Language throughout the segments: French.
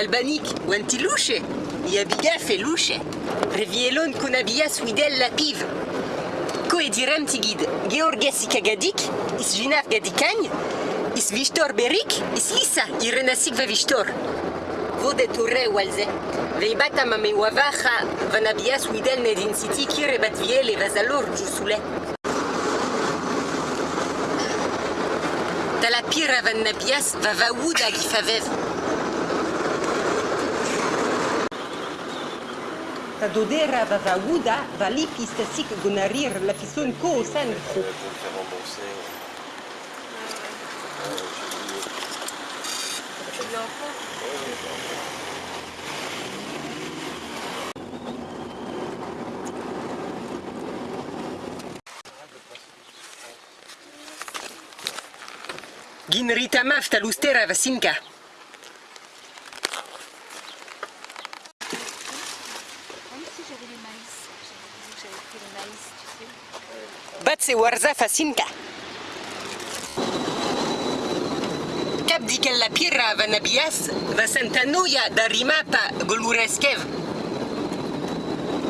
Albanik, wanti luce? Yabiga fe luce. Revielon konabia swidel la pive. Ko edirem tigid. Georges ikagadik, is vinaf gadikagn, is vistor berik, is lisa, irenasik va vistor. Vode turre walze. Veibata mame wavacha, vanabia swidel nedin city kire batviel e vazalor jusule. Tala pira van nabias va vaouda gifavev. Ta dodera va vaouda va lipis tasik gonarir la fison ko o san Faut le faire rembourser. Gin ritamaf talustera vasinka. Piazze Warza Fasinka. Capdi la Pirra Vanabias, Vasantanoia da Rimapa Golureskev.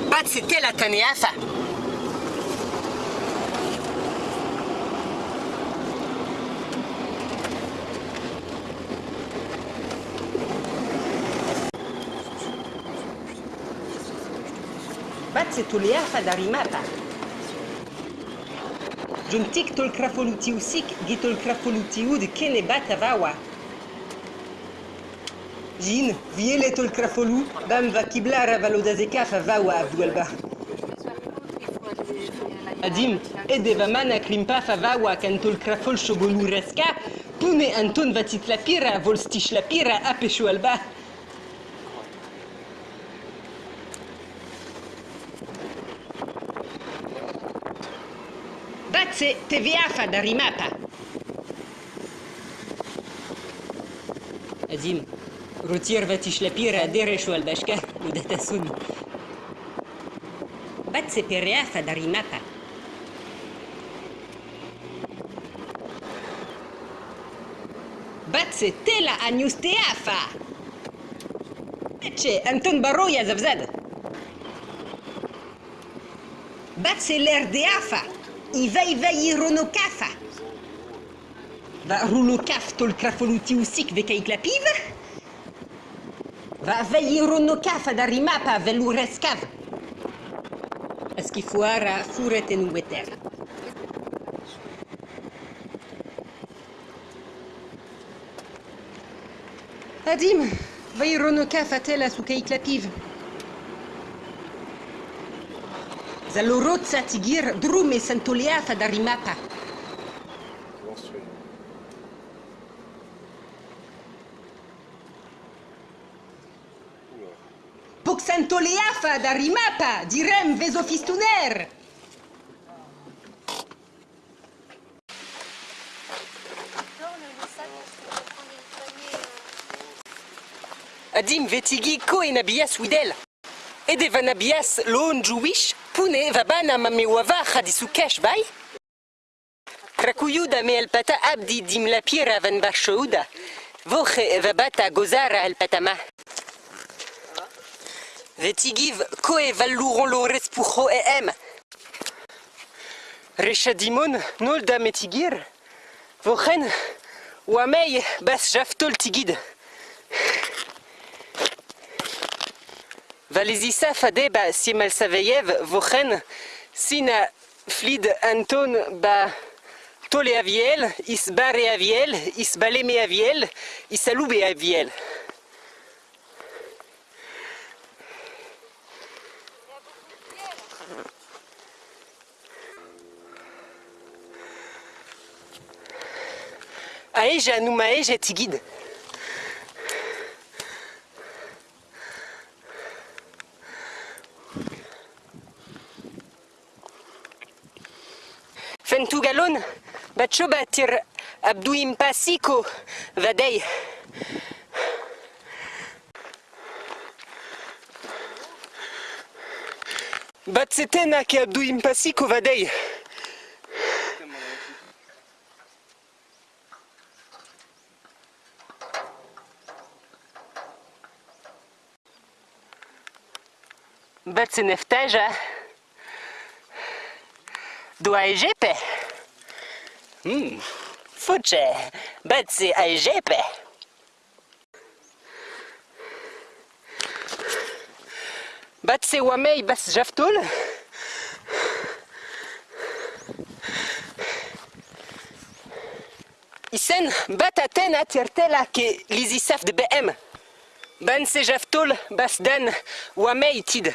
Pazzi Tela Taneafa. Pazzi Tuliafa da Rimapa. Juntik tol krafoluti usik, gitol krafoluti ud kene bat avawa. Jin, viele tol krafolu, bam va kiblara valodazeka fa vawa abduelba. Adim, ede va mana klimpa fa vawa kan tol krafol shogolu reska, pune anton vatit la pira, That's TVA dari mapa. Azim, rotirvati šlepira derešo al baška u datasun. That's TVA dari mapa. That's tela anjus teafa. Eče, Anton Baroja zavzada. That's l'erdeafa. Iva iva ironokafa. Va runokaf tol krafoluti usik vekaik la piv? Va va ironokafa da rimapa velureskav. Aski fuara furet en ueter. Adim, va ironokafa tela sukaik la piv. Zalorotsa tigir drume santoleafa da rimapa. Menstruel. Oula. Pok santoleafa da rimapa, direm vesofistuner. Adim vetigi ko en abias widel. Ede van abias loon juwish, pune va bana mame wava khadisu cash bay. Krakuyuda me el pata abdi dim la pira van bashouda. Voche va bata gozara el patama. Vetigiv koe valuron lo respucho e em. Rechadimon nol da metigir. Vochen Valizisa fadeba simal saveyev vochen sina flid anton ba tole aviel is bare aviel is baleme aviel is alube aviel. Aeja numa aeja Pantugalon, Bachobatir, Abduim Pasico, Vadei. Batsetena ke Abduim Pasico, Vadei. Batseneftej, eh? Doajepe. Hmm. Fuche. Batsi ajepe. Batsi wamei bas jaftul. Isen bataten atirtela ke lizisaf de BM. Ben se jaftul bas ben, den wamei tid.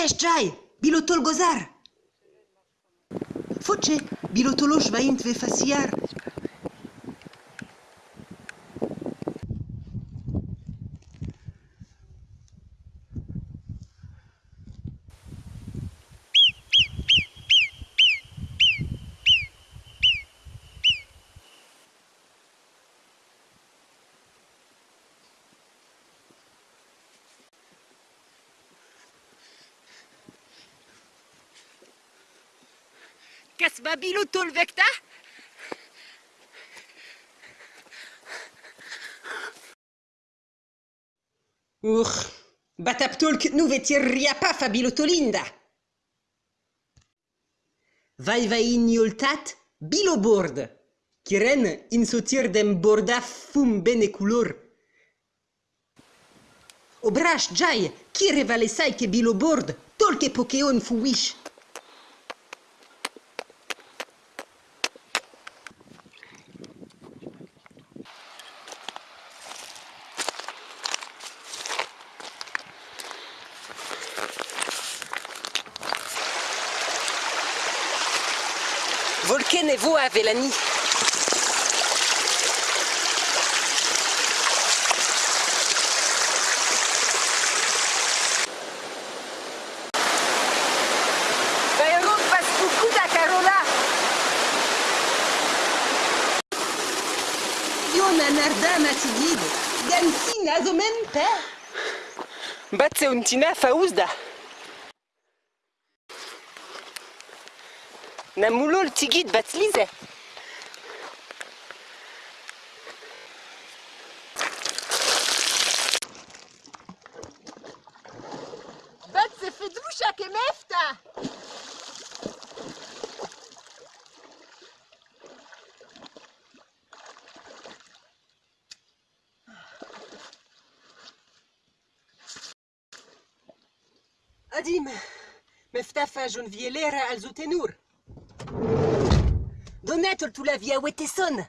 Disukesh jai, bilotol gozar. Foce, bilotolosh vaint ve faciar. كسبة بيلوتو الفيكتا Ur, bataptol ket nou vetir ria pa fa bilotolinda. Vai vai in yoltat, bilobord. Kiren in sotir dem borda fum bene couleur. Obrash jai, ki revalesai ke bilobord, tol ke pokeon fu Anarda matigid, gansi nazomen pe. Batse untina faouzda Na moulol tigid batzlize Batse fedoucha ke mefta Adim, mefta fa jon vielera al zotenur. Donetol tu la via wete son